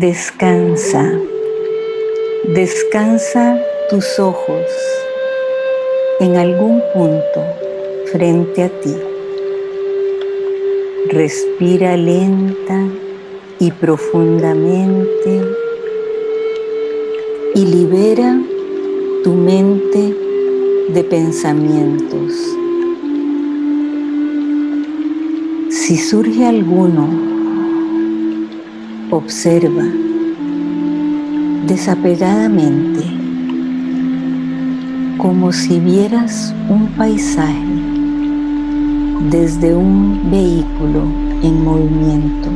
Descansa, descansa tus ojos en algún punto frente a ti. Respira lenta y profundamente y libera tu mente de pensamientos. Si surge alguno, observa desapegadamente como si vieras un paisaje desde un vehículo en movimiento.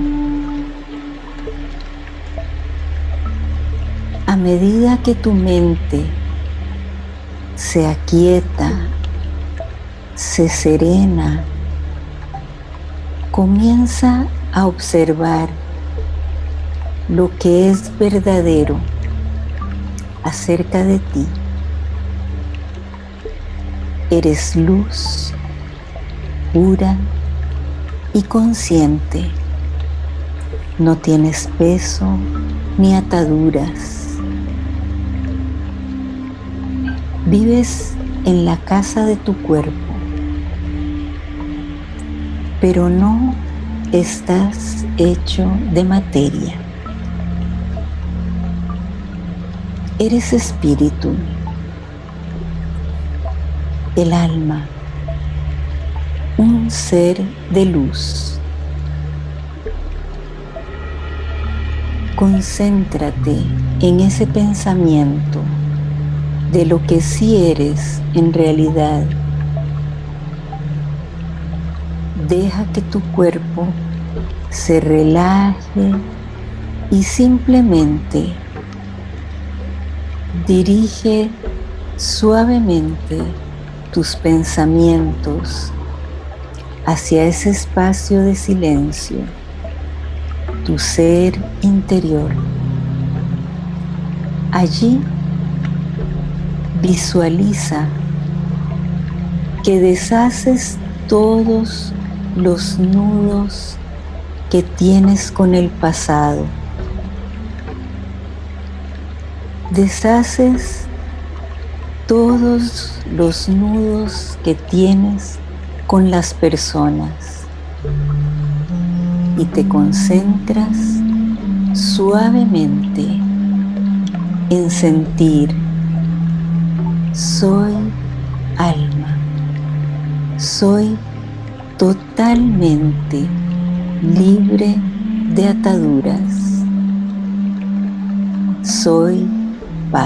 A medida que tu mente se aquieta, se serena, comienza a observar lo que es verdadero acerca de ti. Eres luz pura y consciente. No tienes peso ni ataduras. Vives en la casa de tu cuerpo, pero no estás hecho de materia. Eres espíritu, el alma un ser de luz. Concéntrate en ese pensamiento de lo que sí eres en realidad. Deja que tu cuerpo se relaje y simplemente dirige suavemente tus pensamientos hacia ese espacio de silencio, tu ser interior. Allí visualiza que deshaces todos los nudos que tienes con el pasado. Deshaces todos los nudos que tienes con las personas y te concentras suavemente en sentir soy alma, soy totalmente libre de ataduras, soy 喂